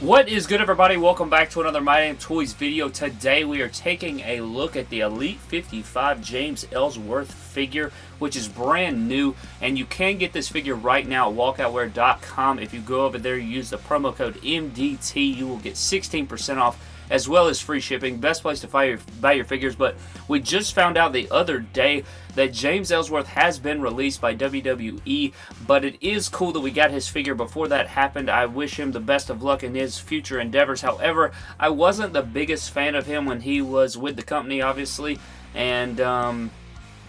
What is good everybody? Welcome back to another My Damn Toys video. Today we are taking a look at the Elite 55 James Ellsworth figure, which is brand new, and you can get this figure right now at walkoutwear.com. If you go over there, use the promo code MDT, you will get 16% off as well as free shipping. Best place to buy your, buy your figures, but we just found out the other day that James Ellsworth has been released by WWE, but it is cool that we got his figure before that happened. I wish him the best of luck in his future endeavors. However, I wasn't the biggest fan of him when he was with the company, obviously, and... Um,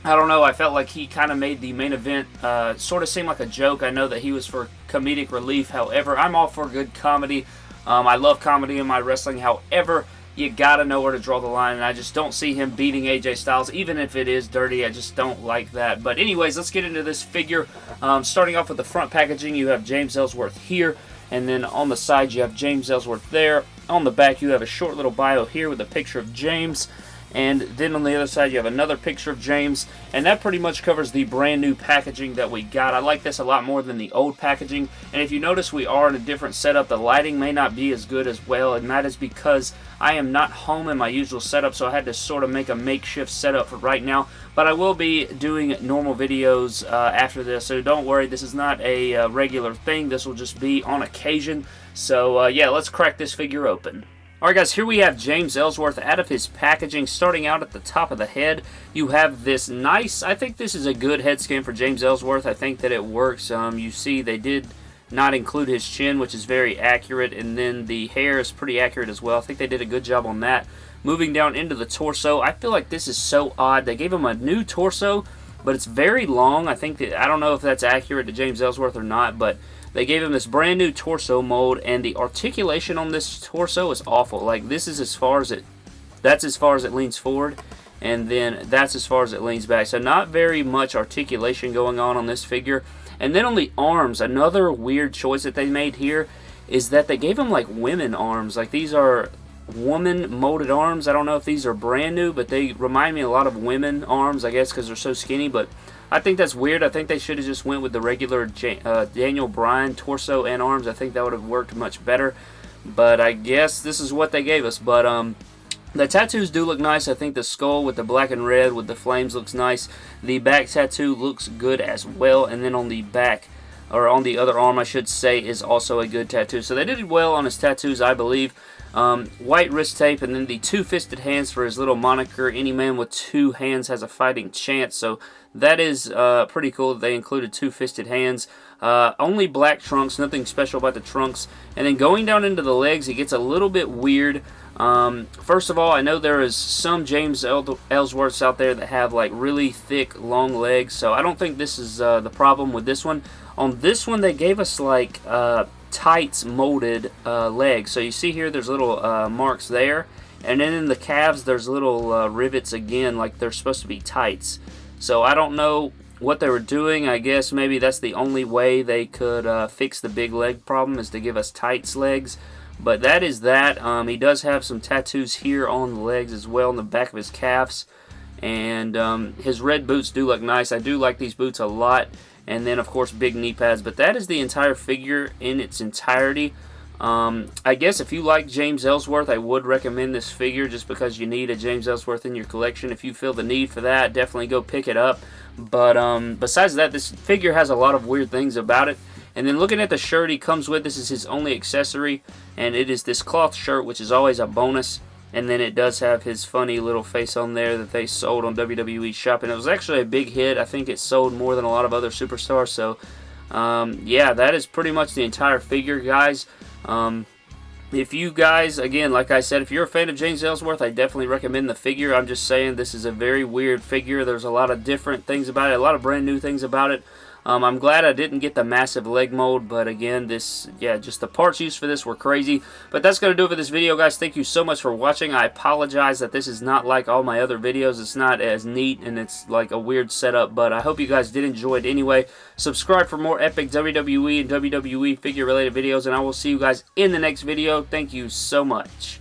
I don't know, I felt like he kind of made the main event uh, sort of seem like a joke. I know that he was for comedic relief, however, I'm all for good comedy. Um, I love comedy in my wrestling. However, you got to know where to draw the line, and I just don't see him beating AJ Styles, even if it is dirty. I just don't like that. But anyways, let's get into this figure. Um, starting off with the front packaging, you have James Ellsworth here, and then on the side you have James Ellsworth there. On the back, you have a short little bio here with a picture of James. And then on the other side, you have another picture of James. And that pretty much covers the brand new packaging that we got. I like this a lot more than the old packaging. And if you notice, we are in a different setup. The lighting may not be as good as well. And that is because I am not home in my usual setup. So I had to sort of make a makeshift setup for right now. But I will be doing normal videos uh, after this. So don't worry, this is not a uh, regular thing. This will just be on occasion. So uh, yeah, let's crack this figure open. Alright guys, here we have James Ellsworth out of his packaging. Starting out at the top of the head, you have this nice, I think this is a good head scan for James Ellsworth. I think that it works. Um, you see they did not include his chin, which is very accurate, and then the hair is pretty accurate as well. I think they did a good job on that. Moving down into the torso, I feel like this is so odd. They gave him a new torso, but it's very long. I think that, I don't know if that's accurate to James Ellsworth or not, but they gave him this brand new torso mold, and the articulation on this torso is awful. Like, this is as far as it, that's as far as it leans forward, and then that's as far as it leans back. So not very much articulation going on on this figure. And then on the arms, another weird choice that they made here is that they gave him like women arms. Like these are woman molded arms. I don't know if these are brand new, but they remind me a lot of women arms, I guess, because they're so skinny. But I think that's weird. I think they should have just went with the regular uh, Daniel Bryan torso and arms. I think that would have worked much better. But I guess this is what they gave us. But um, the tattoos do look nice. I think the skull with the black and red with the flames looks nice. The back tattoo looks good as well. And then on the back, or on the other arm I should say, is also a good tattoo. So they did well on his tattoos, I believe. Um, white wrist tape and then the two-fisted hands for his little moniker. Any man with two hands has a fighting chance. So that is uh, pretty cool they included two-fisted hands. Uh, only black trunks, nothing special about the trunks. And then going down into the legs, it gets a little bit weird. Um, first of all, I know there is some James Ellsworths out there that have like really thick, long legs. So I don't think this is uh, the problem with this one. On this one, they gave us like uh, tights molded uh, legs. So you see here there's little uh, marks there. And then in the calves there's little uh, rivets again like they're supposed to be tights. So I don't know what they were doing. I guess maybe that's the only way they could uh, fix the big leg problem is to give us tights legs. But that is that. Um, he does have some tattoos here on the legs as well in the back of his calves. And um, his red boots do look nice. I do like these boots a lot and then of course big knee pads but that is the entire figure in its entirety. Um, I guess if you like James Ellsworth I would recommend this figure just because you need a James Ellsworth in your collection. If you feel the need for that definitely go pick it up. But um, besides that this figure has a lot of weird things about it. And then looking at the shirt he comes with this is his only accessory and it is this cloth shirt which is always a bonus and then it does have his funny little face on there that they sold on WWE Shop. And it was actually a big hit. I think it sold more than a lot of other superstars. So, um, yeah, that is pretty much the entire figure, guys. Um, if you guys, again, like I said, if you're a fan of James Ellsworth, I definitely recommend the figure. I'm just saying this is a very weird figure. There's a lot of different things about it, a lot of brand new things about it. Um, I'm glad I didn't get the massive leg mold, but again, this, yeah, just the parts used for this were crazy. But that's going to do it for this video, guys. Thank you so much for watching. I apologize that this is not like all my other videos. It's not as neat, and it's like a weird setup, but I hope you guys did enjoy it anyway. Subscribe for more epic WWE and WWE figure-related videos, and I will see you guys in the next video. Thank you so much.